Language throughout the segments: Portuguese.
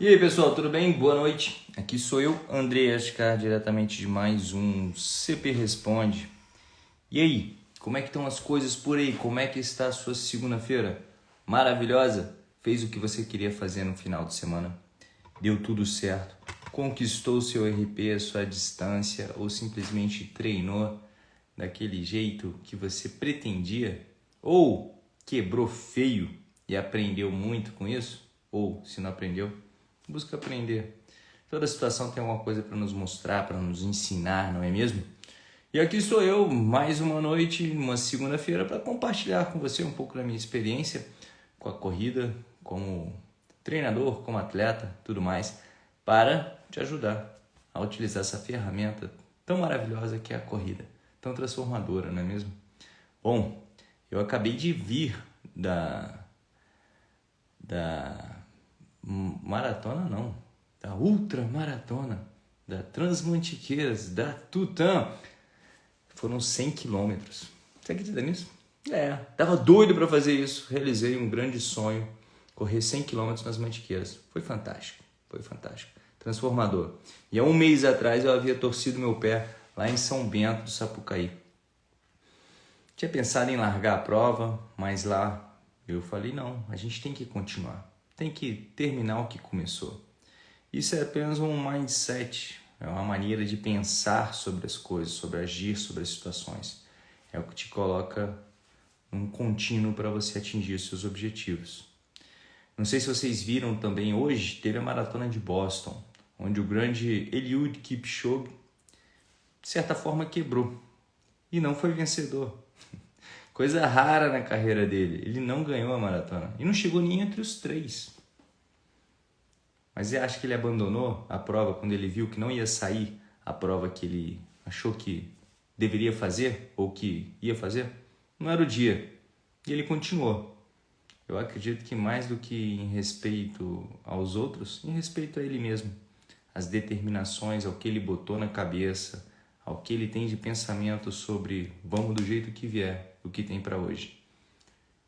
E aí pessoal, tudo bem? Boa noite. Aqui sou eu, André Ascar, diretamente de mais um CP Responde. E aí, como é que estão as coisas por aí? Como é que está a sua segunda-feira? Maravilhosa? Fez o que você queria fazer no final de semana? Deu tudo certo? Conquistou seu RP, a sua distância ou simplesmente treinou daquele jeito que você pretendia? Ou quebrou feio e aprendeu muito com isso? Ou se não aprendeu, busca aprender. Toda situação tem alguma coisa para nos mostrar, para nos ensinar, não é mesmo? E aqui sou eu, mais uma noite, uma segunda-feira, para compartilhar com você um pouco da minha experiência com a corrida, como treinador, como atleta, tudo mais, para te ajudar a utilizar essa ferramenta tão maravilhosa que é a corrida, tão transformadora, não é mesmo? Bom, eu acabei de vir da da maratona não, da ultra maratona, da Transmantiqueiras, da Tutã. Foram 100 quilômetros. Você acredita nisso? É, tava doido para fazer isso. Realizei um grande sonho, correr 100 quilômetros nas Mantiqueiras. Foi fantástico, foi fantástico. Transformador. E há um mês atrás eu havia torcido meu pé lá em São Bento do Sapucaí. Tinha pensado em largar a prova, mas lá eu falei, não, a gente tem que continuar tem que terminar o que começou. Isso é apenas um mindset, é uma maneira de pensar sobre as coisas, sobre agir sobre as situações. É o que te coloca um contínuo para você atingir os seus objetivos. Não sei se vocês viram também, hoje teve a maratona de Boston, onde o grande Eliud Kipchoge, de certa forma, quebrou e não foi vencedor. Coisa rara na carreira dele. Ele não ganhou a maratona. E não chegou nem entre os três. Mas você acha que ele abandonou a prova quando ele viu que não ia sair a prova que ele achou que deveria fazer ou que ia fazer? Não era o dia. E ele continuou. Eu acredito que mais do que em respeito aos outros, em respeito a ele mesmo. As determinações, ao que ele botou na cabeça, ao que ele tem de pensamento sobre vamos do jeito que vier o que tem para hoje.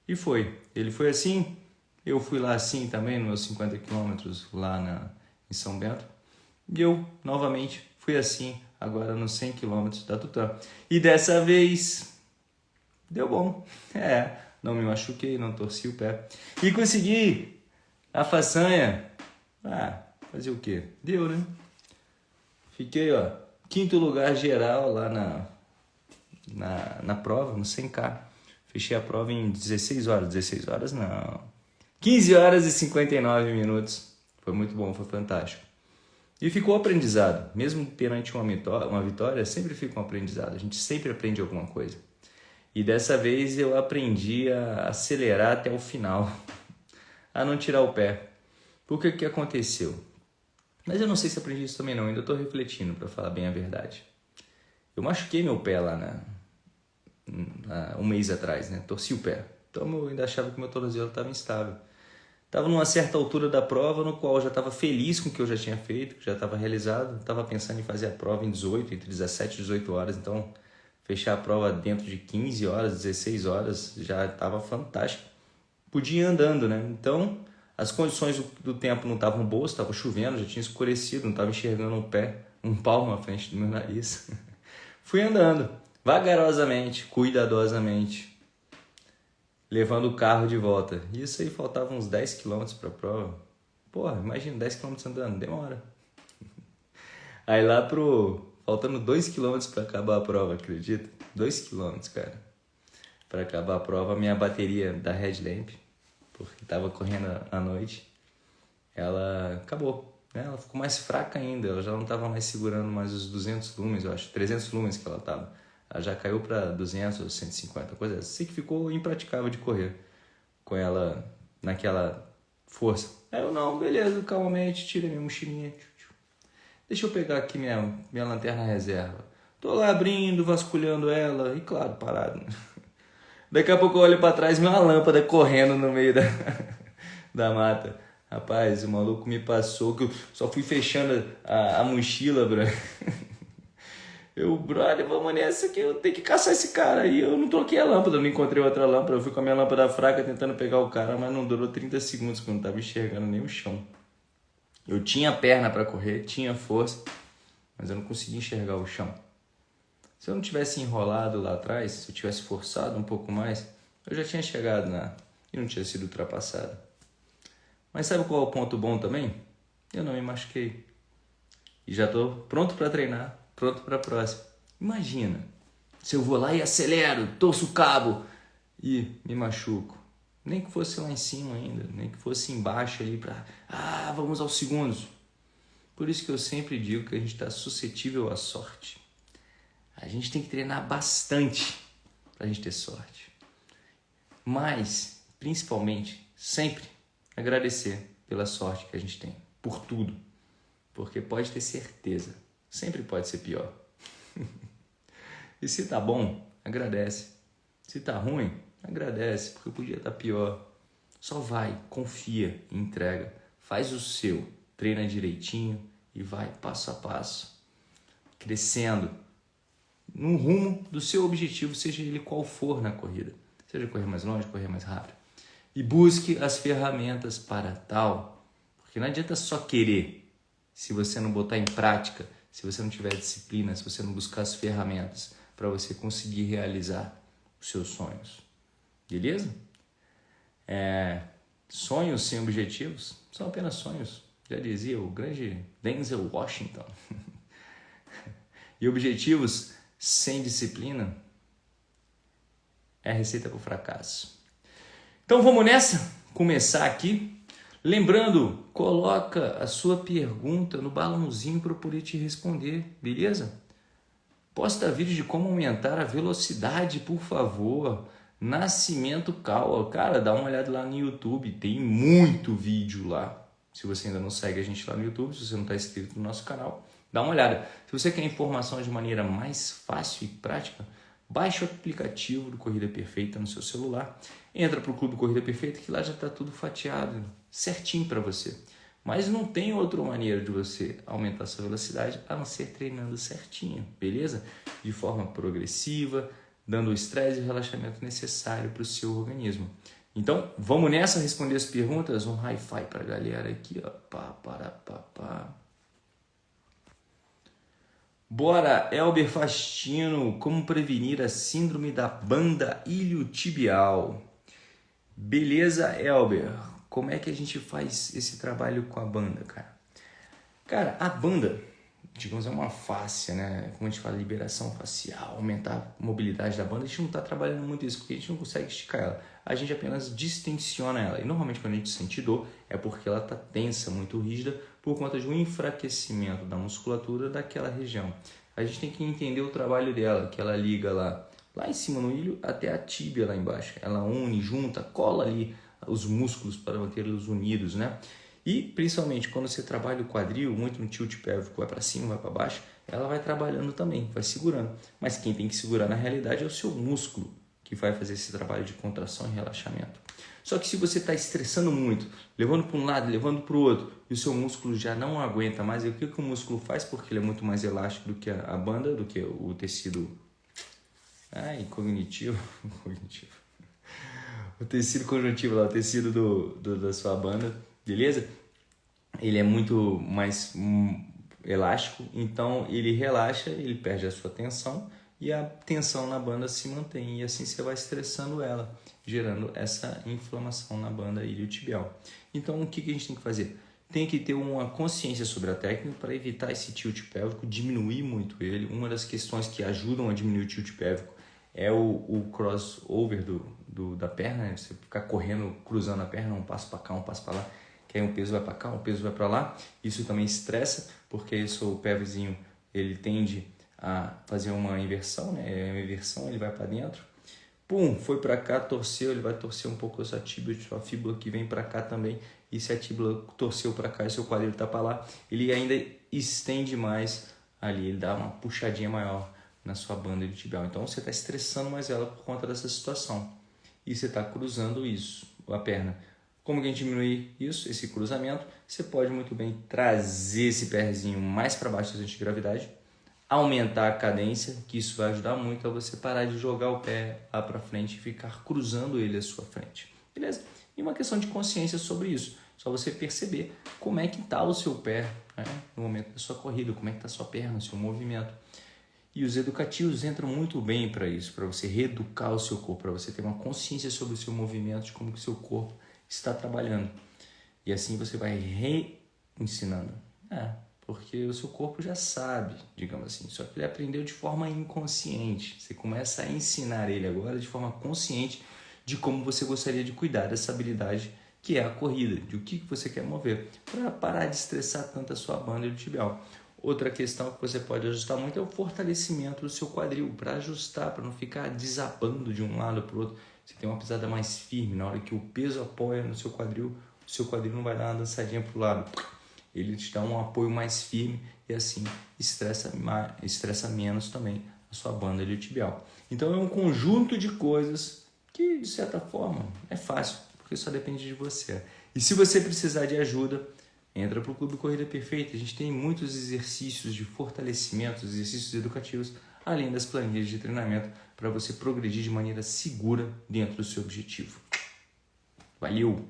E foi. Ele foi assim, eu fui lá assim também, nos meus 50 quilômetros lá na, em São Bento. E eu, novamente, fui assim, agora nos 100 quilômetros da Tutã. E dessa vez, deu bom. É, não me machuquei, não torci o pé. E consegui a façanha. Ah, fazer o quê? Deu, né? Fiquei, ó, quinto lugar geral lá na, na, na prova, no 100K. Fechei a prova em 16 horas. 16 horas não. 15 horas e 59 minutos. Foi muito bom, foi fantástico. E ficou aprendizado. Mesmo perante uma vitória, uma vitória, sempre fica um aprendizado. A gente sempre aprende alguma coisa. E dessa vez eu aprendi a acelerar até o final. A não tirar o pé. Por que que aconteceu? Mas eu não sei se aprendi isso também não. Ainda estou refletindo, para falar bem a verdade. Eu machuquei meu pé lá na, um mês atrás, né? Torci o pé. Então eu ainda achava que meu tornozelo estava instável. Estava numa certa altura da prova, no qual eu já estava feliz com o que eu já tinha feito, que já estava realizado. Estava pensando em fazer a prova em 18, entre 17 e 18 horas. Então, fechar a prova dentro de 15 horas, 16 horas, já estava fantástico. Podia ir andando, né? Então, as condições do tempo não estavam boas, estava chovendo, já tinha escurecido, não estava enxergando um pé, um palmo à frente do meu nariz. Fui andando vagarosamente, cuidadosamente, levando o carro de volta. Isso aí faltava uns 10 km para a prova. Porra, imagina 10 km andando, demora. Aí lá pro faltando 2 km para acabar a prova, acredita? 2 km, cara. Para acabar a prova, minha bateria da headlamp, porque tava correndo à noite, ela acabou. Né? Ela ficou mais fraca ainda, ela já não tava mais segurando mais os 200 lumens, eu acho, 300 lumens que ela tava. Já caiu para 200 ou 150, coisa assim. Que ficou impraticável de correr com ela naquela força. Aí eu, não, beleza, calmamente, tira minha mochilinha. Deixa eu pegar aqui minha, minha lanterna reserva. Tô lá abrindo, vasculhando ela, e claro, parado. Daqui a pouco eu olho para trás uma lâmpada correndo no meio da, da mata. Rapaz, o maluco me passou que eu só fui fechando a, a mochila, bro. Eu, brother, vamos nessa que eu tenho que caçar esse cara. aí. eu não troquei a lâmpada, não encontrei outra lâmpada. Eu fui com a minha lâmpada fraca tentando pegar o cara, mas não durou 30 segundos, porque eu não tava enxergando nem o chão. Eu tinha perna para correr, tinha força, mas eu não conseguia enxergar o chão. Se eu não tivesse enrolado lá atrás, se eu tivesse forçado um pouco mais, eu já tinha chegado na e não tinha sido ultrapassado. Mas sabe qual é o ponto bom também? Eu não me machuquei. E já estou pronto para treinar, pronto para a próxima. Imagina, se eu vou lá e acelero, torço o cabo e me machuco. Nem que fosse lá em cima ainda, nem que fosse embaixo ali para, ah, vamos aos segundos. Por isso que eu sempre digo que a gente está suscetível à sorte. A gente tem que treinar bastante para a gente ter sorte. Mas, principalmente, sempre agradecer pela sorte que a gente tem, por tudo. Porque pode ter certeza, sempre pode ser pior. e se tá bom, agradece. Se tá ruim, agradece, porque podia estar tá pior. Só vai, confia, entrega, faz o seu, treina direitinho e vai passo a passo, crescendo no rumo do seu objetivo, seja ele qual for na corrida. Seja correr mais longe, correr mais rápido. E busque as ferramentas para tal, porque não adianta só querer se você não botar em prática, se você não tiver disciplina, se você não buscar as ferramentas para você conseguir realizar os seus sonhos. Beleza? É, sonhos sem objetivos são apenas sonhos, já dizia o grande Denzel Washington. e objetivos sem disciplina é receita para o fracasso. Então vamos nessa? Começar aqui. Lembrando, coloca a sua pergunta no balãozinho para eu poder te responder, beleza? Posta vídeo de como aumentar a velocidade, por favor. Nascimento Cal, cara, dá uma olhada lá no YouTube, tem muito vídeo lá. Se você ainda não segue a gente lá no YouTube, se você não está inscrito no nosso canal, dá uma olhada. Se você quer informação de maneira mais fácil e prática, baixe o aplicativo do Corrida Perfeita no seu celular, entra para o Clube Corrida Perfeita que lá já está tudo fatiado, certinho para você. Mas não tem outra maneira de você aumentar sua velocidade a não ser treinando certinho, beleza? De forma progressiva, dando o estresse e o relaxamento necessário para o seu organismo. Então, vamos nessa responder as perguntas. Um hi-fi para a galera aqui, ó. Pá, para, pá, pá. Bora, Elber Fastino, como prevenir a síndrome da banda iliotibial? Beleza, Elber? Como é que a gente faz esse trabalho com a banda, cara? Cara, a banda digamos, é uma face, né? Como a gente fala, liberação facial, aumentar a mobilidade da banda. A gente não está trabalhando muito isso, porque a gente não consegue esticar ela. A gente apenas distensiona ela. E normalmente quando a gente sente dor, é porque ela está tensa, muito rígida, por conta de um enfraquecimento da musculatura daquela região. A gente tem que entender o trabalho dela, que ela liga lá, lá em cima no ilho até a tíbia lá embaixo. Ela une, junta, cola ali os músculos para mantê-los unidos, né? E principalmente quando você trabalha o quadril, muito no tilt pélvico, vai para cima, vai para baixo, ela vai trabalhando também, vai segurando. Mas quem tem que segurar na realidade é o seu músculo, que vai fazer esse trabalho de contração e relaxamento. Só que se você está estressando muito, levando para um lado, levando para o outro, e o seu músculo já não aguenta mais, e o que, que o músculo faz? Porque ele é muito mais elástico do que a banda, do que o tecido ai, cognitivo, cognitivo. O tecido conjuntivo lá, o tecido do, do da sua banda beleza? Ele é muito mais hum, elástico, então ele relaxa, ele perde a sua tensão e a tensão na banda se mantém e assim você vai estressando ela, gerando essa inflamação na banda iliotibial. Então o que, que a gente tem que fazer? Tem que ter uma consciência sobre a técnica para evitar esse tilt pélvico, diminuir muito ele. Uma das questões que ajudam a diminuir o tilt pélvico é o, o crossover do, do, da perna, né? você ficar correndo, cruzando a perna, um passo para cá, um passo para lá que aí um peso vai para cá, um peso vai para lá. Isso também estressa, porque isso, o pelvizinho ele tende a fazer uma inversão, né? É uma inversão, ele vai para dentro. Pum, foi para cá, torceu, ele vai torcer um pouco a sua tíbia, sua fíbula que vem para cá também. E se a tíbula torceu para cá e seu quadril está para lá, ele ainda estende mais ali, ele dá uma puxadinha maior na sua banda de tibial. Então você está estressando mais ela por conta dessa situação. E você está cruzando isso, a perna como que a gente diminui isso, esse cruzamento? Você pode muito bem trazer esse pezinho mais para baixo da antigravidade, aumentar a cadência, que isso vai ajudar muito a você parar de jogar o pé lá para frente e ficar cruzando ele à sua frente. Beleza? E uma questão de consciência sobre isso. Só você perceber como é que está o seu pé né? no momento da sua corrida, como é que está a sua perna, o seu movimento. E os educativos entram muito bem para isso, para você reeducar o seu corpo, para você ter uma consciência sobre o seu movimento, de como que o seu corpo está trabalhando. E assim você vai reensinando. É, porque o seu corpo já sabe, digamos assim, só que ele aprendeu de forma inconsciente. Você começa a ensinar ele agora de forma consciente de como você gostaria de cuidar dessa habilidade que é a corrida, de o que você quer mover, para parar de estressar tanto a sua banda e o tibial. Outra questão que você pode ajustar muito é o fortalecimento do seu quadril, para ajustar, para não ficar desabando de um lado para o outro. Você tem uma pisada mais firme, na hora que o peso apoia no seu quadril, o seu quadril não vai dar uma dançadinha para o lado. Ele te dá um apoio mais firme e assim estressa, estressa menos também a sua banda iliotibial. Então é um conjunto de coisas que, de certa forma, é fácil, porque só depende de você. E se você precisar de ajuda, entra para o Clube Corrida Perfeita. A gente tem muitos exercícios de fortalecimento, exercícios educativos, além das planilhas de treinamento para você progredir de maneira segura dentro do seu objetivo. Valeu!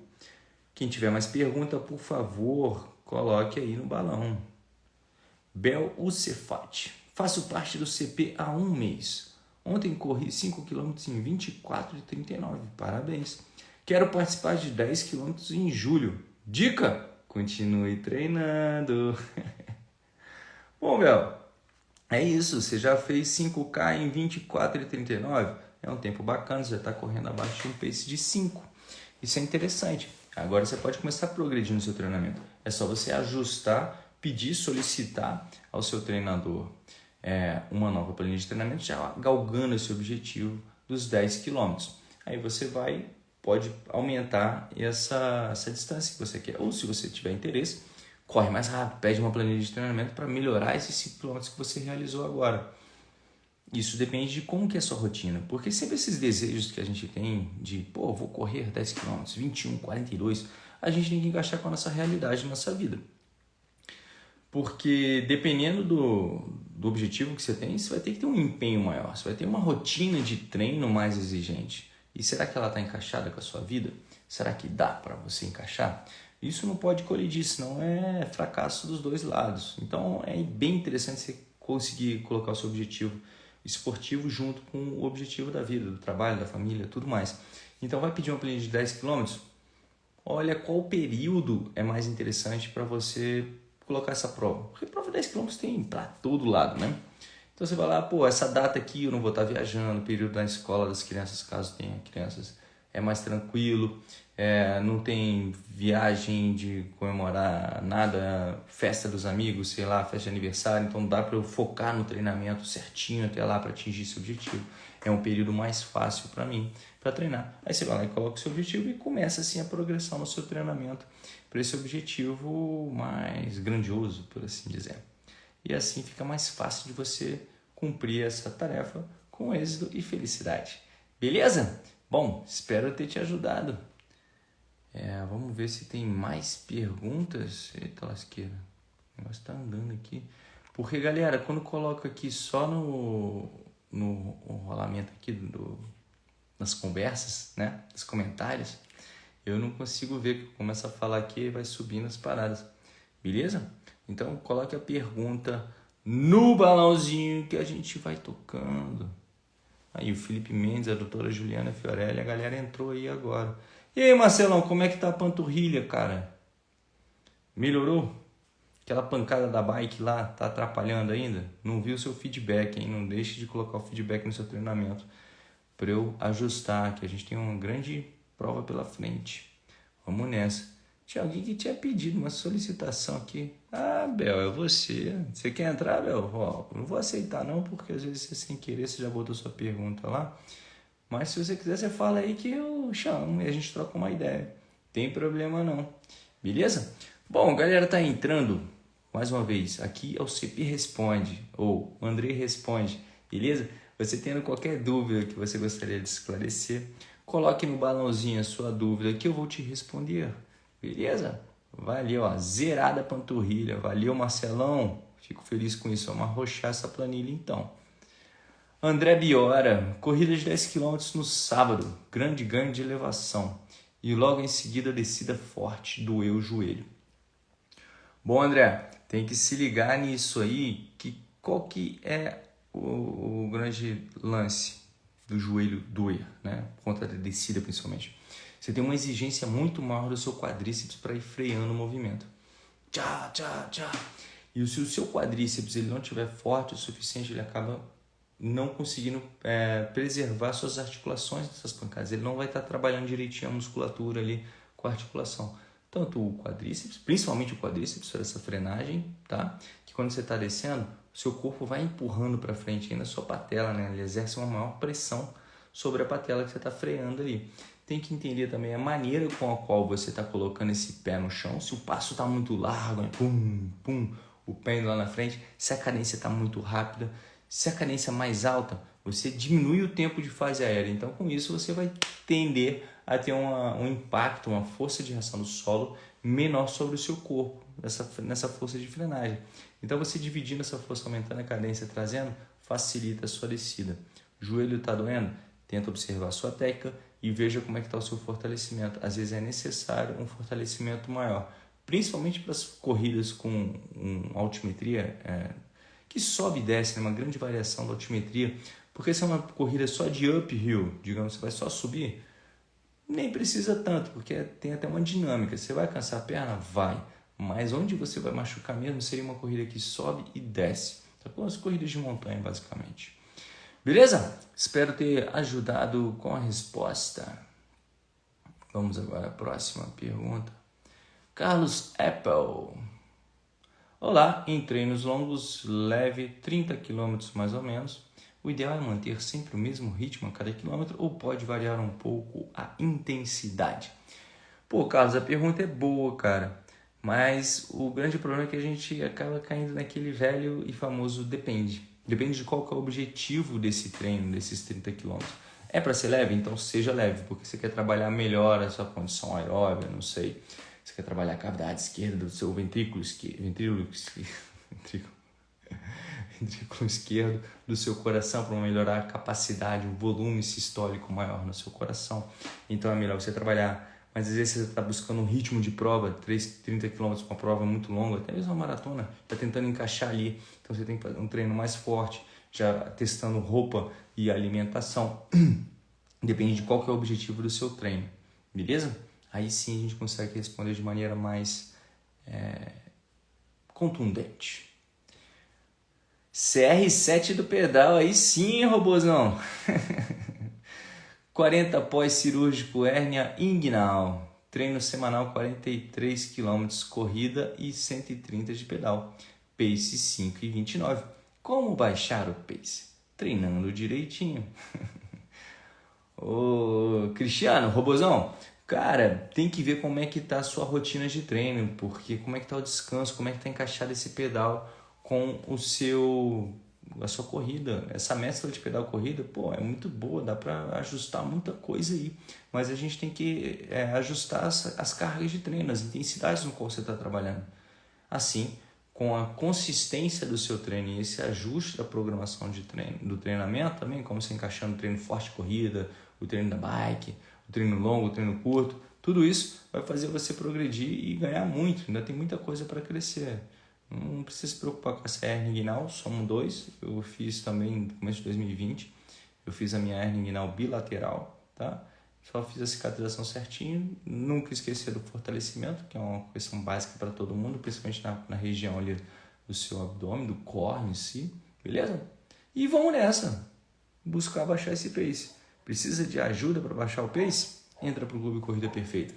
Quem tiver mais pergunta, por favor, coloque aí no balão. Bel Ucefat. Faço parte do CP há um mês. Ontem corri 5 km em 24 e 39. Parabéns. Quero participar de 10 km em julho. Dica: continue treinando. Bom, Bel, é isso. Você já fez 5K em 24 e 39. É um tempo bacana, você já está correndo abaixo de um pace de 5. Isso é interessante. Agora você pode começar a progredir no seu treinamento. É só você ajustar, pedir, solicitar ao seu treinador é, uma nova planilha de treinamento, já galgando esse objetivo dos 10 quilômetros. Aí você vai, pode aumentar essa, essa distância que você quer. Ou se você tiver interesse, corre mais rápido, pede uma planilha de treinamento para melhorar esses 5 quilômetros que você realizou agora. Isso depende de como que é a sua rotina, porque sempre esses desejos que a gente tem de, pô, vou correr 10 km, 21, 42, a gente tem que encaixar com a nossa realidade na nossa vida. Porque dependendo do, do objetivo que você tem, você vai ter que ter um empenho maior, você vai ter uma rotina de treino mais exigente. E será que ela está encaixada com a sua vida? Será que dá para você encaixar? Isso não pode colidir, senão é fracasso dos dois lados. Então é bem interessante você conseguir colocar o seu objetivo esportivo junto com o objetivo da vida, do trabalho, da família, tudo mais. Então vai pedir uma planilha de 10 km? Olha qual período é mais interessante para você colocar essa prova. Porque prova de 10 km tem para todo lado, né? Então você vai lá, pô, essa data aqui eu não vou estar viajando, período da escola das crianças, caso tenha crianças, é mais tranquilo é, não tem viagem de comemorar nada, festa dos amigos, sei lá, festa de aniversário, então dá para eu focar no treinamento certinho até lá para atingir esse objetivo. É um período mais fácil para mim para treinar. Aí você vai lá e coloca o seu objetivo e começa assim a progressão no seu treinamento para esse objetivo mais grandioso, por assim dizer. E assim fica mais fácil de você cumprir essa tarefa com êxito e felicidade. Beleza? Bom, espero ter te ajudado. É, vamos ver se tem mais perguntas. Eita lasqueira. O negócio tá andando aqui. Porque, galera, quando coloco aqui só no, no rolamento aqui do, nas conversas, né? Nos comentários, eu não consigo ver que começa a falar aqui e vai subindo as paradas. Beleza? Então coloque a pergunta no balãozinho que a gente vai tocando. Aí o Felipe Mendes, a doutora Juliana Fiorelli, a galera entrou aí agora. E aí, Marcelão, como é que tá a panturrilha, cara? Melhorou? Aquela pancada da bike lá tá atrapalhando ainda? Não viu o seu feedback, hein? Não deixe de colocar o feedback no seu treinamento para eu ajustar, que a gente tem uma grande prova pela frente. Vamos nessa. Tinha alguém que tinha pedido uma solicitação aqui. Ah, Bel, é você. Você quer entrar, Bel? Ó, não vou aceitar não, porque às vezes você sem querer você já botou sua pergunta lá. Mas se você quiser, você fala aí que eu chamo e a gente troca uma ideia. Tem problema não. Beleza? Bom, galera tá entrando mais uma vez. Aqui é o CP Responde ou André Responde. Beleza? Você tendo qualquer dúvida que você gostaria de esclarecer, coloque no balãozinho a sua dúvida que eu vou te responder. Beleza? Valeu, ó. Zerada a panturrilha. Valeu, Marcelão. Fico feliz com isso. Vamos arrochar essa planilha então. André Biora, corrida de 10 km no sábado, grande ganho de elevação. e logo em seguida descida forte doeu o joelho. Bom, André, tem que se ligar nisso aí, que qual que é o, o grande lance do joelho doer, né? Por conta da descida principalmente. Você tem uma exigência muito maior do seu quadríceps para ir freando o movimento. Tchá, tchá, tchá. E se o seu quadríceps ele não estiver forte o suficiente, ele acaba não conseguindo é, preservar suas articulações dessas pancadas. Ele não vai estar trabalhando direitinho a musculatura ali com a articulação. Tanto o quadríceps, principalmente o quadríceps, para essa frenagem, tá? Que quando você está descendo, o seu corpo vai empurrando para frente ainda a sua patela, né? Ele exerce uma maior pressão sobre a patela que você está freando ali. Tem que entender também a maneira com a qual você está colocando esse pé no chão. Se o passo está muito largo, né? pum, pum, o pé indo lá na frente. Se a cadência está muito rápida, se a cadência é mais alta, você diminui o tempo de fase aérea. Então, com isso, você vai tender a ter uma, um impacto, uma força de reação do solo menor sobre o seu corpo, nessa, nessa força de frenagem. Então, você dividindo essa força, aumentando a cadência, trazendo, facilita a sua descida. Joelho está doendo? Tenta observar a sua técnica e veja como é que está o seu fortalecimento. Às vezes é necessário um fortalecimento maior, principalmente para as corridas com um, altimetria é, que sobe e desce, né? uma grande variação da altimetria, porque se é uma corrida só de uphill, digamos, você vai só subir, nem precisa tanto, porque tem até uma dinâmica. Você vai cansar a perna? Vai. Mas onde você vai machucar mesmo seria uma corrida que sobe e desce. Tá com as corridas de montanha, basicamente. Beleza? Espero ter ajudado com a resposta. Vamos agora à próxima pergunta. Carlos Apple. Olá, em treinos longos, leve 30 km mais ou menos. O ideal é manter sempre o mesmo ritmo a cada quilômetro ou pode variar um pouco a intensidade? Pô, Carlos, a pergunta é boa, cara. Mas o grande problema é que a gente acaba caindo naquele velho e famoso depende. Depende de qual é o objetivo desse treino, desses 30 quilômetros. É para ser leve? Então seja leve, porque você quer trabalhar melhor a sua condição aeróbica, não sei você quer trabalhar a cavidade esquerda do seu ventrículo esquerdo, ventrículo, ventrículo, ventrículo esquerdo do seu coração para melhorar a capacidade, o volume sistólico maior no seu coração. Então é melhor você trabalhar. Mas às vezes você está buscando um ritmo de prova, 3, 30 km, uma prova muito longa, até mesmo uma maratona, está tentando encaixar ali. Então você tem que fazer um treino mais forte, já testando roupa e alimentação. Depende de qual que é o objetivo do seu treino, beleza? aí sim a gente consegue responder de maneira mais é, contundente. CR7 do pedal, aí sim, robôzão. 40 pós-cirúrgico hérnia inguinal. Treino semanal 43 km corrida e 130 de pedal. Pace 5 e 29. Como baixar o pace? Treinando direitinho. Ô, Cristiano, robôzão, Cara, tem que ver como é que tá a sua rotina de treino, porque como é que tá o descanso, como é que tá encaixado esse pedal com o seu a sua corrida. Essa mescla de pedal corrida, pô, é muito boa, dá para ajustar muita coisa aí. Mas a gente tem que é, ajustar as, as cargas de treino, as intensidades no qual você está trabalhando. Assim, com a consistência do seu treino e esse ajuste da programação de treino, do treinamento também, como você encaixando o treino forte corrida, o treino da bike, o treino longo, o treino curto, tudo isso vai fazer você progredir e ganhar muito. Ainda tem muita coisa para crescer. Não precisa se preocupar com essa hernia inguinal, somos dois. Eu fiz também no começo de 2020. Eu fiz a minha hernia inguinal bilateral, tá? Só fiz a cicatrização certinho. Nunca esquecer do fortalecimento, que é uma questão básica para todo mundo, principalmente na, na região ali do seu abdômen, do core em si. Beleza? E vamos nessa. Buscar baixar esse pace. Precisa de ajuda para baixar o pace? Entra para o Clube Corrida Perfeita.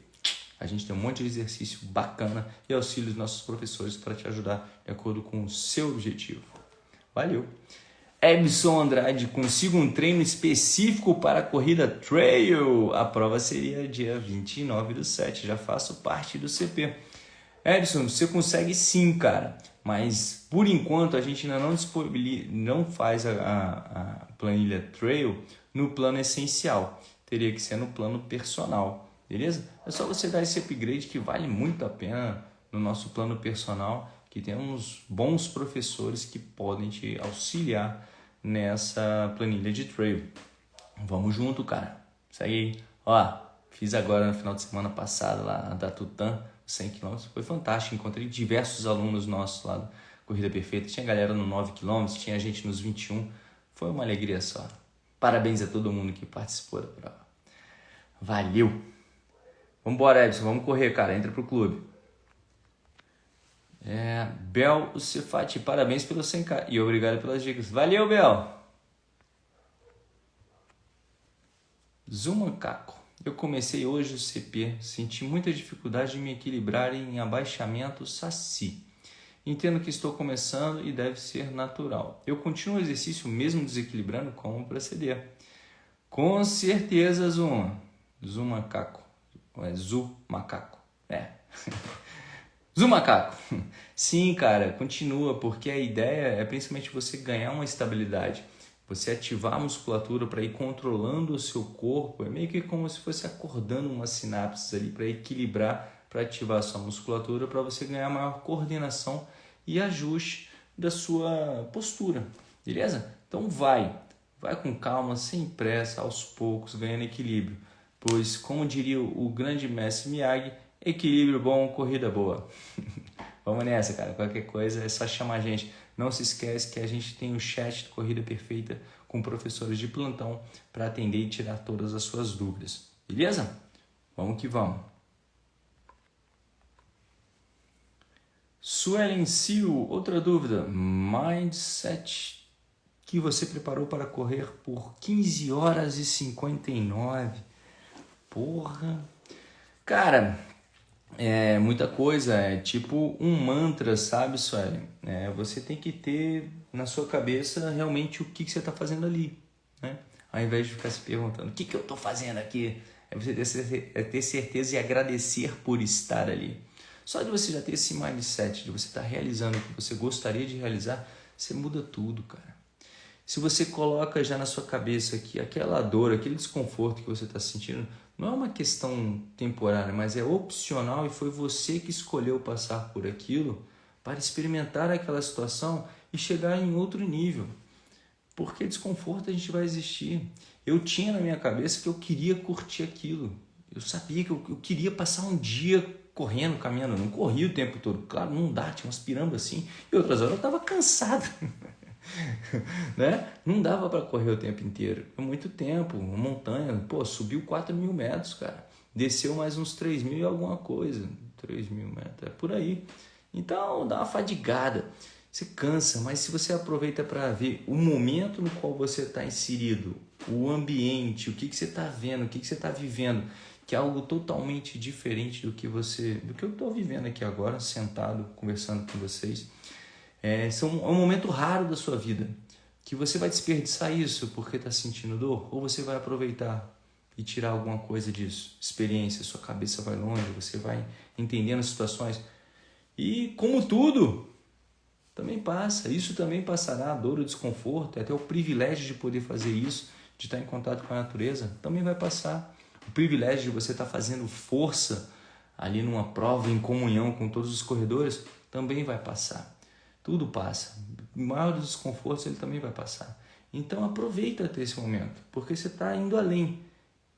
A gente tem um monte de exercício bacana e auxílio dos nossos professores para te ajudar de acordo com o seu objetivo. Valeu! Ebson Andrade, consigo um treino específico para a corrida Trail. A prova seria dia 29 do 7, já faço parte do CP. Edson, você consegue sim, cara, mas por enquanto a gente ainda não disponibiliza, não faz a, a, a planilha Trail no plano essencial, teria que ser no plano personal, beleza? É só você dar esse upgrade que vale muito a pena no nosso plano personal, que temos bons professores que podem te auxiliar nessa planilha de trail. Vamos junto, cara. Segue aí. Ó, Fiz agora no final de semana passado lá da Tutã, 100 km. Foi fantástico. Encontrei diversos alunos nossos lá do Corrida Perfeita. Tinha galera no 9 km, tinha gente nos 21. Foi uma alegria só. Parabéns a todo mundo que participou da prova. Valeu! Vambora, Edson, vamos correr, cara. Entra pro clube. É, Bel Cefati, parabéns pelo 100k e obrigado pelas dicas. Valeu, Bel! Zumancaco. Eu comecei hoje o CP, senti muita dificuldade de me equilibrar em abaixamento saci. Entendo que estou começando e deve ser natural. Eu continuo o exercício mesmo desequilibrando, como proceder? Com certeza, Zuma. Zumacaco. É Zu Macaco. É. Zumacaco. Sim, cara, continua, porque a ideia é principalmente você ganhar uma estabilidade. Você ativar a musculatura para ir controlando o seu corpo, é meio que como se fosse acordando umas sinapses ali para equilibrar, para ativar a sua musculatura, para você ganhar maior coordenação e ajuste da sua postura, beleza? Então vai, vai com calma, sem pressa, aos poucos, ganhando equilíbrio. Pois, como diria o grande mestre Miyagi, equilíbrio bom, corrida boa. Vamos nessa, cara. Qualquer coisa é só chamar a gente. Não se esquece que a gente tem o chat de Corrida Perfeita com professores de plantão para atender e tirar todas as suas dúvidas. Beleza? Vamos que vamos. Suelen Sil, outra dúvida. Mindset que você preparou para correr por 15 horas e 59. Porra. Cara, é muita coisa, é tipo um mantra, sabe, Suelen? É, você tem que ter na sua cabeça realmente o que, que você está fazendo ali, né? Ao invés de ficar se perguntando, o que, que eu estou fazendo aqui? É você é ter certeza e agradecer por estar ali. Só de você já ter esse mindset, de você estar tá realizando o que você gostaria de realizar, você muda tudo, cara. Se você coloca já na sua cabeça que aquela dor, aquele desconforto que você está sentindo, não é uma questão temporária, mas é opcional e foi você que escolheu passar por aquilo para experimentar aquela situação e chegar em outro nível. Porque desconforto a gente vai existir. Eu tinha na minha cabeça que eu queria curtir aquilo. Eu sabia que eu, eu queria passar um dia correndo, caminhando. Eu não corria o tempo todo. Claro, não dá, tinha umas pirambas assim. E outras horas eu estava cansado. né? Não dava para correr o tempo inteiro. É muito tempo. Uma montanha, pô, subiu 4 mil metros, cara. Desceu mais uns 3 mil e alguma coisa. 3 mil metros, é por aí. Então dá uma fadigada. Você cansa, mas se você aproveita para ver o momento no qual você está inserido, o ambiente, o que, que você está vendo, o que, que você está vivendo, que é algo totalmente diferente do que você, do que eu estou vivendo aqui agora, sentado, conversando com vocês é, são, é um momento raro da sua vida que você vai desperdiçar isso porque está sentindo dor ou você vai aproveitar e tirar alguma coisa disso. Experiência, sua cabeça vai longe, você vai entendendo as situações. E como tudo, também passa. Isso também passará, a dor, o desconforto, até o privilégio de poder fazer isso, de estar em contato com a natureza, também vai passar. O privilégio de você estar fazendo força ali numa prova em comunhão com todos os corredores também vai passar. Tudo passa. O maior dos desconfortos ele também vai passar. Então aproveita ter esse momento, porque você está indo além.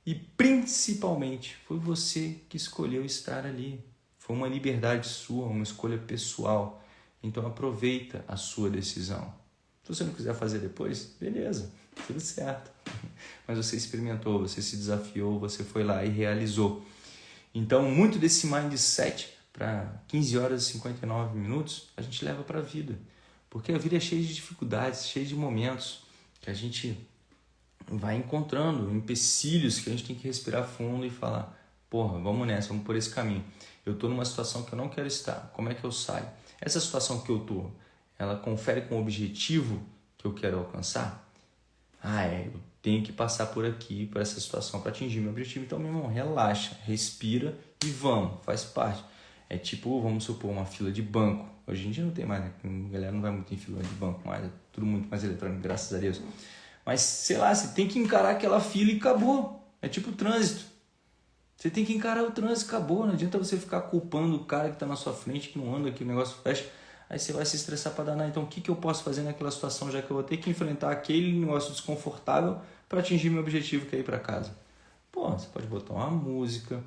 E principalmente foi você que escolheu estar ali. Foi uma liberdade sua, uma escolha pessoal. Então aproveita a sua decisão. Se você não quiser fazer depois, beleza, tudo certo. Mas você experimentou, você se desafiou, você foi lá e realizou. Então, muito desse mindset para 15 horas e 59 minutos, a gente leva para a vida. Porque a vida é cheia de dificuldades, cheia de momentos que a gente vai encontrando, empecilhos que a gente tem que respirar fundo e falar: porra, vamos nessa, vamos por esse caminho. Eu estou numa situação que eu não quero estar, como é que eu saio? Essa situação que eu estou, ela confere com o objetivo que eu quero alcançar? Ah, é, eu tenho que passar por aqui, por essa situação para atingir meu objetivo. Então, meu irmão, relaxa, respira e vamos, faz parte. É tipo, vamos supor, uma fila de banco. Hoje em dia não tem mais, né? A galera não vai muito em fila de banco mais, é tudo muito mais eletrônico, graças a Deus. Mas, sei lá, você tem que encarar aquela fila e acabou. É tipo trânsito. Você tem que encarar o trânsito, acabou. Não adianta você ficar culpando o cara que está na sua frente, que não anda, que o negócio fecha. Aí você vai se estressar para danar. Então, o que, que eu posso fazer naquela situação, já que eu vou ter que enfrentar aquele negócio desconfortável para atingir meu objetivo, que é ir para casa? Pô, você pode botar uma música,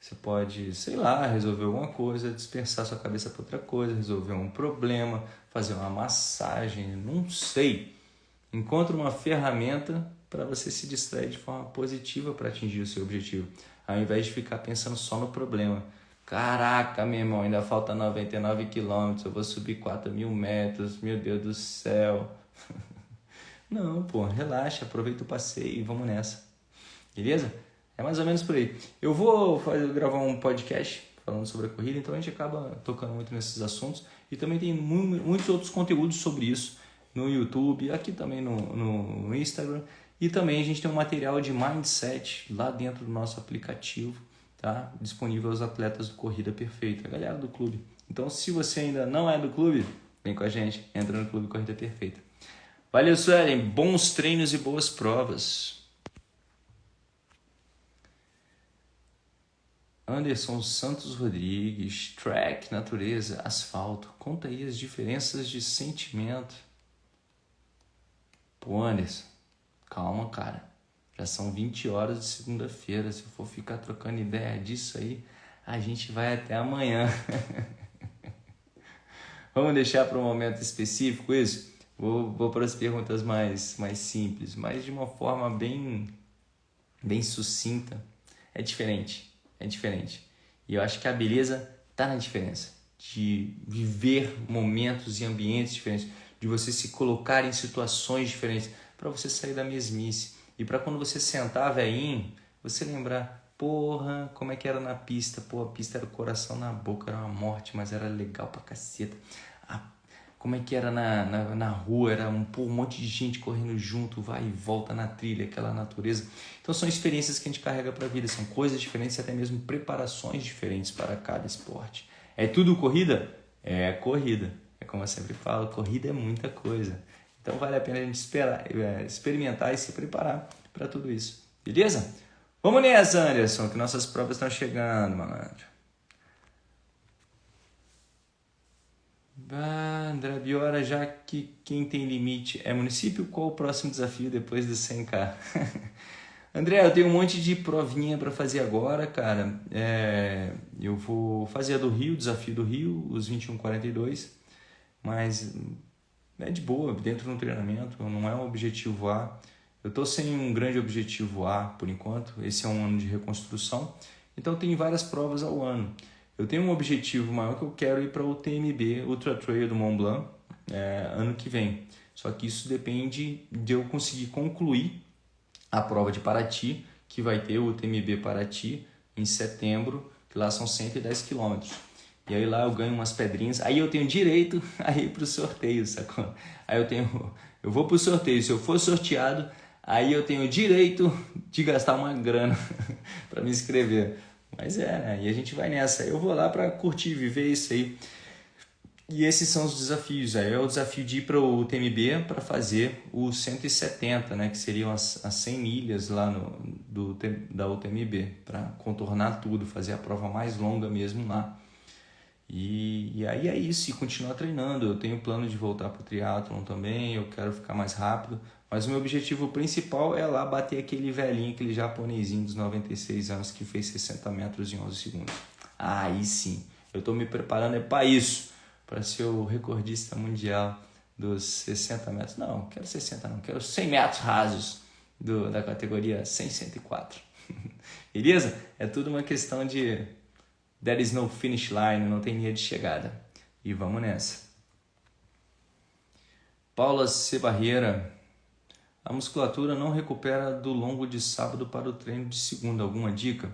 você pode, sei lá, resolver alguma coisa, dispersar sua cabeça para outra coisa, resolver um problema, fazer uma massagem, não sei. Encontre uma ferramenta para você se distrair de forma positiva para atingir o seu objetivo, ao invés de ficar pensando só no problema. Caraca, meu irmão, ainda falta 99 quilômetros, eu vou subir 4 mil metros, meu Deus do céu. Não, pô, relaxa, aproveita o passeio e vamos nessa. Beleza? É mais ou menos por aí. Eu vou fazer, gravar um podcast falando sobre a corrida, então a gente acaba tocando muito nesses assuntos. E também tem muitos outros conteúdos sobre isso no YouTube, aqui também no, no Instagram. E também a gente tem um material de mindset lá dentro do nosso aplicativo, tá? Disponível aos atletas do Corrida Perfeita, a galera do clube. Então, se você ainda não é do clube, vem com a gente, entra no Clube Corrida Perfeita. Valeu, Suelen. Bons treinos e boas provas. Anderson Santos Rodrigues, track, natureza, asfalto. Conta aí as diferenças de sentimento. Pô, Anderson, calma, cara. Já são 20 horas de segunda-feira. Se eu for ficar trocando ideia disso aí, a gente vai até amanhã. Vamos deixar para um momento específico isso? Vou, vou para as perguntas mais, mais simples, mas de uma forma bem, bem sucinta. É diferente é diferente. E eu acho que a beleza está na diferença. De viver momentos e ambientes diferentes, de você se colocar em situações diferentes, para você sair da mesmice. E para quando você sentar, velhinho, você lembrar, porra, como é que era na pista? Pô, a pista era o coração na boca, era uma morte, mas era legal pra caceta como é que era na, na, na rua, era um, pô, um monte de gente correndo junto, vai e volta na trilha, aquela natureza. Então são experiências que a gente carrega para a vida, são coisas diferentes e até mesmo preparações diferentes para cada esporte. É tudo corrida? É corrida. É como eu sempre falo, corrida é muita coisa. Então vale a pena a gente esperar, é, experimentar e se preparar para tudo isso. Beleza? Vamos nessa, Anderson, que nossas provas estão chegando, malandro. André Biora, já que quem tem limite é município, qual o próximo desafio depois do 100k? André, eu tenho um monte de provinha para fazer agora, cara. É, eu vou fazer a do Rio, desafio do Rio, os 2142, mas é de boa, dentro do treinamento, não é um objetivo A. Eu tô sem um grande objetivo A por enquanto, esse é um ano de reconstrução, então tem várias provas ao ano. Eu tenho um objetivo maior que eu quero ir para o TMB Ultra Trail do Mont Blanc é, ano que vem. Só que isso depende de eu conseguir concluir a prova de Paraty, que vai ter o TMB Paraty em setembro, que lá são 110 quilômetros. E aí lá eu ganho umas pedrinhas, aí eu tenho direito a ir para o sorteio, sacou? Aí eu tenho, eu vou para o sorteio, se eu for sorteado, aí eu tenho direito de gastar uma grana para me inscrever. Mas é, né? E a gente vai nessa. Eu vou lá para curtir, viver isso aí. E esses são os desafios. Aí é o desafio de ir para o TMB para fazer o 170, né? Que seriam as, as 100 milhas lá no, do, da UTMB, para contornar tudo, fazer a prova mais longa mesmo lá. E, e aí é isso, e continuar treinando. Eu tenho plano de voltar para o triatlon também, eu quero ficar mais rápido, mas o meu objetivo principal é lá bater aquele velhinho, aquele japonesinho dos 96 anos que fez 60 metros em 11 segundos. Aí sim, eu estou me preparando é para isso, para ser o recordista mundial dos 60 metros. Não, quero 60 não, quero 100 metros rasos do, da categoria 100, 104. Beleza? É tudo uma questão de there is no finish line, não tem linha de chegada. E vamos nessa. Paula C. Barreira, a musculatura não recupera do longo de sábado para o treino de segunda. Alguma dica?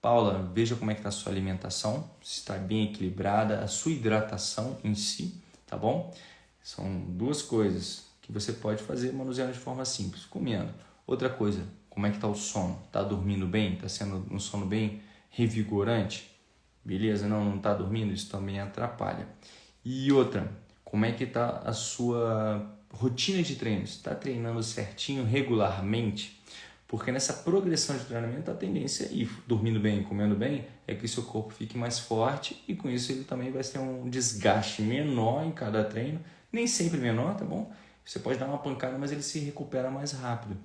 Paula, veja como é que está a sua alimentação, se está bem equilibrada, a sua hidratação em si, tá bom? São duas coisas que você pode fazer manuseando de forma simples, comendo. Outra coisa, como é que está o sono? Está dormindo bem? Está sendo um sono bem revigorante? Beleza? Não, não está dormindo? Isso também atrapalha. E outra, como é que está a sua rotina de treinos, está treinando certinho, regularmente, porque nessa progressão de treinamento a tendência é ir dormindo bem, comendo bem, é que seu corpo fique mais forte e com isso ele também vai ter um desgaste menor em cada treino, nem sempre menor, tá bom? Você pode dar uma pancada, mas ele se recupera mais rápido.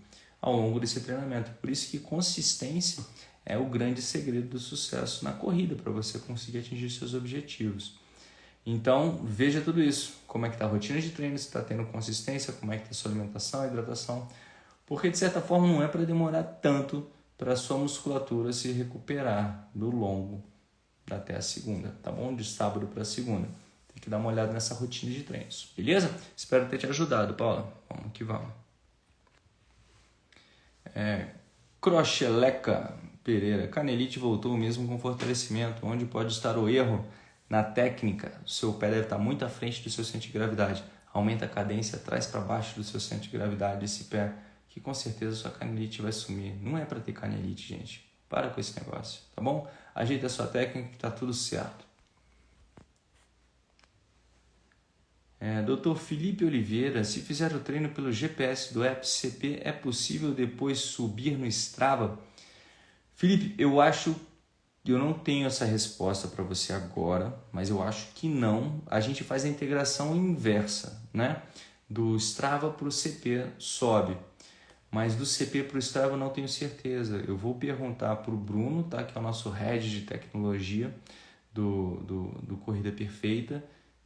ao longo desse treinamento. Por isso que consistência é o grande segredo do sucesso na corrida, para você conseguir atingir seus objetivos. Então, veja tudo isso. Como é que está a rotina de treino, se está tendo consistência, como é que está a sua alimentação, hidratação. Porque, de certa forma, não é para demorar tanto para a sua musculatura se recuperar do longo até a segunda, tá bom? De sábado para segunda. Tem que dar uma olhada nessa rotina de treinos, beleza? Espero ter te ajudado, Paula. Vamos que vamos. É, Crocheleca Pereira. Canelite voltou mesmo com fortalecimento. Onde pode estar o erro? Na técnica. O seu pé deve estar muito à frente do seu centro de gravidade. Aumenta a cadência, traz para baixo do seu centro de gravidade esse pé, que com certeza sua canelite vai sumir. Não é para ter canelite, gente. Para com esse negócio, tá bom? Ajeita a sua técnica que tá tudo certo. É, Dr. Felipe Oliveira, se fizer o treino pelo GPS do FCP, é possível depois subir no Strava? Felipe, eu acho eu não tenho essa resposta para você agora, mas eu acho que não. A gente faz a integração inversa, né? Do Strava para o CP sobe, mas do CP para o Strava eu não tenho certeza. Eu vou perguntar para o Bruno, tá? Que é o nosso head de tecnologia do, do, do Corrida Perfeita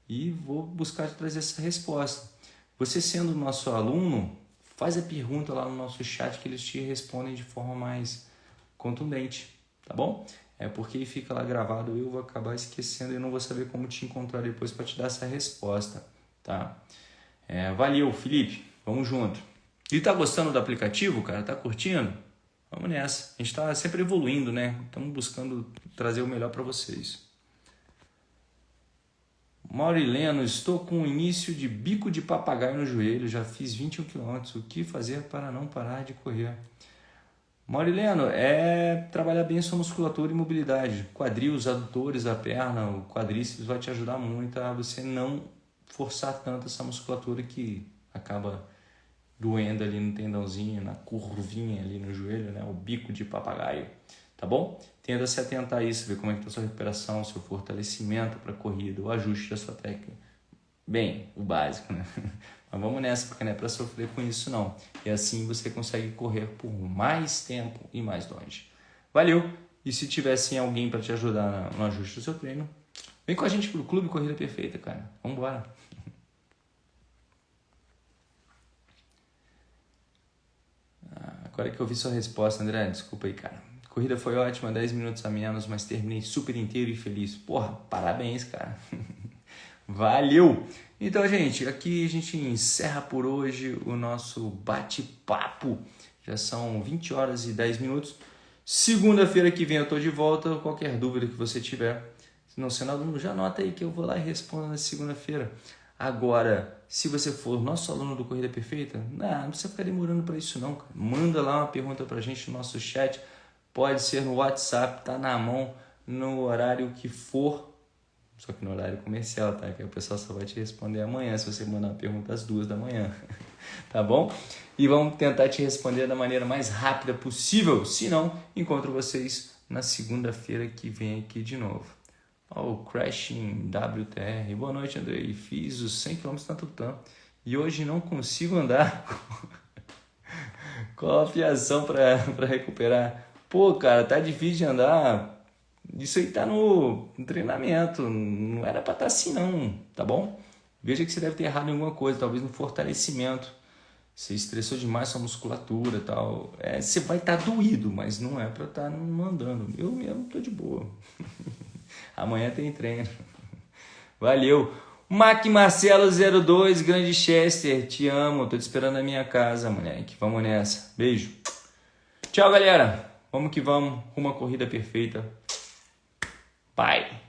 e vou buscar te trazer essa resposta. Você sendo nosso aluno, faz a pergunta lá no nosso chat que eles te respondem de forma mais contundente, tá bom? É porque fica lá gravado, eu vou acabar esquecendo e não vou saber como te encontrar depois para te dar essa resposta, tá? É, valeu, Felipe, vamos junto. E tá gostando do aplicativo, cara? Tá curtindo? Vamos nessa. A gente está sempre evoluindo, né? Estamos buscando trazer o melhor para vocês. Maurileno, estou com o início de bico de papagaio no joelho, já fiz 21 km. O que fazer para não parar de correr? Maurileno, é trabalhar bem sua musculatura e mobilidade. Quadril, os adutores da perna, o quadríceps vai te ajudar muito a você não forçar tanto essa musculatura que acaba doendo ali no tendãozinho, na curvinha ali no joelho, né? O bico de papagaio tá bom? Tenda a se atentar a isso, ver como é que a sua recuperação, seu fortalecimento para a corrida, o ajuste da sua técnica. Bem, o básico, né? Mas vamos nessa, porque não é para sofrer com isso não. E assim você consegue correr por mais tempo e mais longe. Valeu! E se tivesse alguém para te ajudar no ajuste do seu treino, vem com a gente pro Clube Corrida Perfeita, cara. Vamos embora. Ah, agora que eu vi sua resposta, André, desculpa aí, cara corrida foi ótima, 10 minutos a menos, mas terminei super inteiro e feliz. Porra, parabéns, cara. Valeu! Então, gente, aqui a gente encerra por hoje o nosso bate-papo. Já são 20 horas e 10 minutos. Segunda-feira que vem eu tô de volta. Qualquer dúvida que você tiver, se não sendo aluno, já anota aí que eu vou lá e respondo na segunda-feira. Agora, se você for nosso aluno do Corrida Perfeita, não, não precisa ficar demorando para isso não. Manda lá uma pergunta para a gente no nosso chat Pode ser no WhatsApp, tá na mão, no horário que for. Só que no horário comercial, tá? Que o pessoal só vai te responder amanhã, se você mandar uma pergunta às duas da manhã. tá bom? E vamos tentar te responder da maneira mais rápida possível. Se não, encontro vocês na segunda-feira que vem aqui de novo. Ó, o Crashing WTR. Boa noite, Andrei. Fiz os 100 km na Tutã e hoje não consigo andar com a fiação para recuperar pô, cara, tá difícil de andar. Isso aí tá no, treinamento, não era para estar tá assim não, tá bom? Veja que você deve ter errado em alguma coisa, talvez no fortalecimento. Você estressou demais sua musculatura e tal. É, você vai estar tá doído, mas não é para estar tá andando. Eu mesmo tô de boa. Amanhã tem treino. Valeu! Mac Marcelo 02, Grande Chester, te amo, tô te esperando na minha casa, moleque. Vamos nessa. Beijo. Tchau, galera. Vamos que vamos, uma corrida perfeita. Bye!